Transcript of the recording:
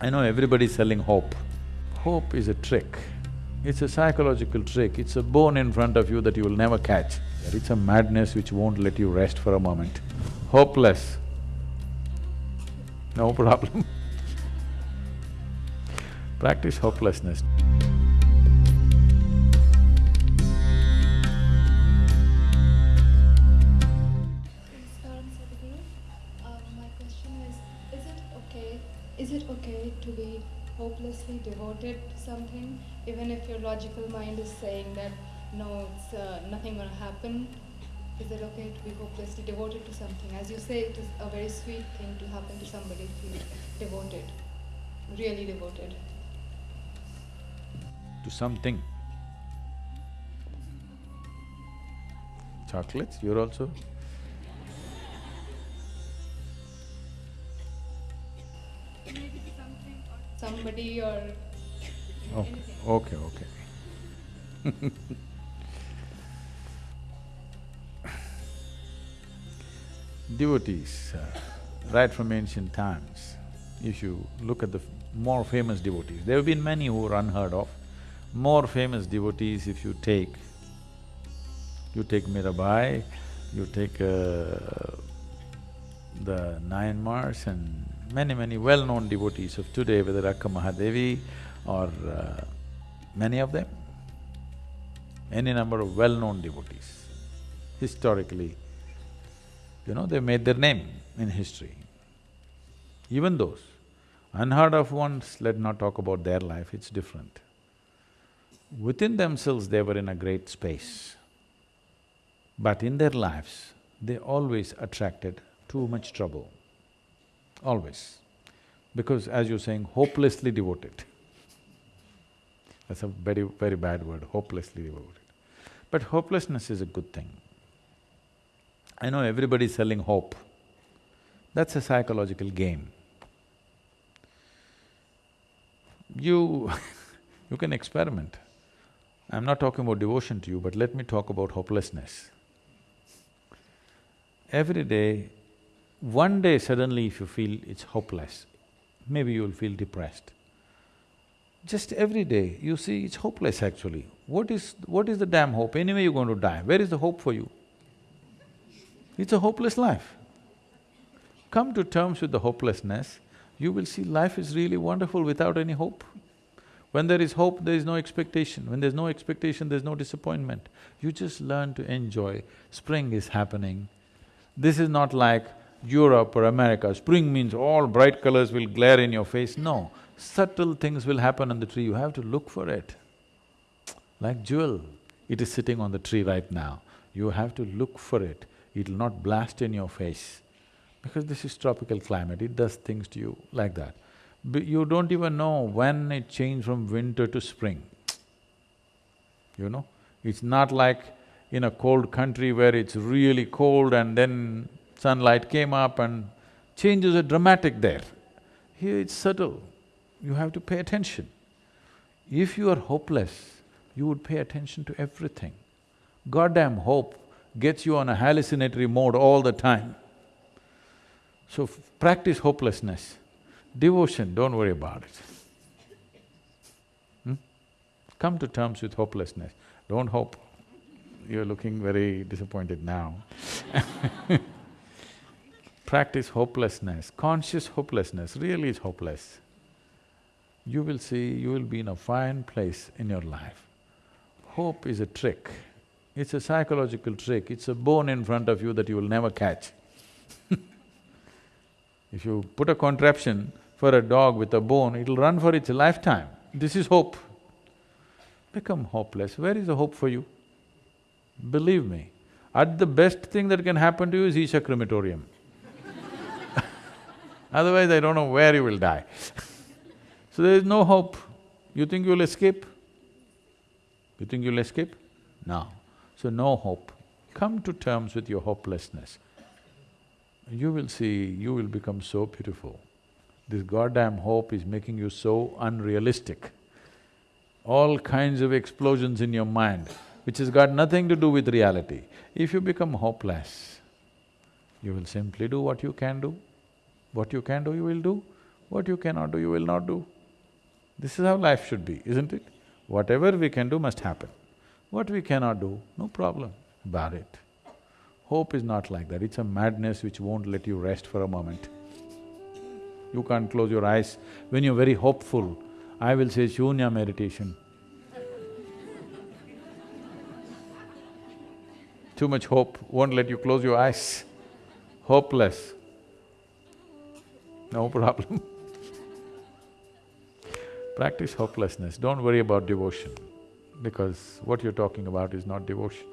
I know everybody's selling hope. Hope is a trick. It's a psychological trick, it's a bone in front of you that you will never catch. It's a madness which won't let you rest for a moment. Hopeless, no problem. Practice hopelessness. Be hopelessly devoted to something, even if your logical mind is saying that, no, it's uh, nothing gonna happen? Is it okay to be hopelessly devoted to something? As you say, it is a very sweet thing to happen to somebody, feel devoted, really devoted. To something. Chocolates, you're also? Maybe something or somebody or Okay, anything. okay, okay. Devotees, uh, right from ancient times, if you look at the more famous devotees, there have been many who are unheard of. More famous devotees, if you take, you take Mirabai, you take uh, the Nayanmars and many, many well-known devotees of today, whether Akka Mahadevi or uh, many of them, any number of well-known devotees, historically, you know, they made their name in history. Even those unheard of ones, let not talk about their life, it's different. Within themselves, they were in a great space. But in their lives, they always attracted too much trouble, always. Because as you're saying, hopelessly devoted. That's a very, very bad word, hopelessly devoted. But hopelessness is a good thing. I know everybody's selling hope. That's a psychological game. You you can experiment. I'm not talking about devotion to you, but let me talk about hopelessness. Every day, one day suddenly if you feel it's hopeless, maybe you'll feel depressed. Just every day, you see it's hopeless actually. What is… what is the damn hope? Anyway you're going to die, where is the hope for you? It's a hopeless life. Come to terms with the hopelessness, you will see life is really wonderful without any hope. When there is hope, there is no expectation. When there's no expectation, there's no disappointment. You just learn to enjoy. Spring is happening. This is not like Europe or America, spring means all bright colors will glare in your face. No, subtle things will happen on the tree, you have to look for it. Like jewel, it is sitting on the tree right now. You have to look for it, it'll not blast in your face. Because this is tropical climate, it does things to you like that. But you don't even know when it changed from winter to spring. You know, it's not like in a cold country where it's really cold and then sunlight came up and changes are dramatic there. Here it's subtle, you have to pay attention. If you are hopeless, you would pay attention to everything. Goddamn hope gets you on a hallucinatory mode all the time. So practice hopelessness. Devotion, don't worry about it. Hmm? Come to terms with hopelessness, don't hope. You're looking very disappointed now Practice hopelessness, conscious hopelessness, really is hopeless. You will see, you will be in a fine place in your life. Hope is a trick, it's a psychological trick, it's a bone in front of you that you will never catch. If you put a contraption for a dog with a bone, it'll run for its lifetime. This is hope. Become hopeless, where is the hope for you? Believe me, at the best thing that can happen to you is Isha crematorium. Otherwise, I don't know where you will die. so there is no hope. You think you'll escape? You think you'll escape? No. So no hope. Come to terms with your hopelessness. You will see, you will become so beautiful. This goddamn hope is making you so unrealistic. All kinds of explosions in your mind, which has got nothing to do with reality. If you become hopeless, you will simply do what you can do. What you can do, you will do. What you cannot do, you will not do. This is how life should be, isn't it? Whatever we can do must happen. What we cannot do, no problem about it. Hope is not like that, it's a madness which won't let you rest for a moment. You can't close your eyes. When you're very hopeful, I will say shunya meditation. Too much hope won't let you close your eyes. Hopeless, no problem. Practice hopelessness, don't worry about devotion, because what you're talking about is not devotion.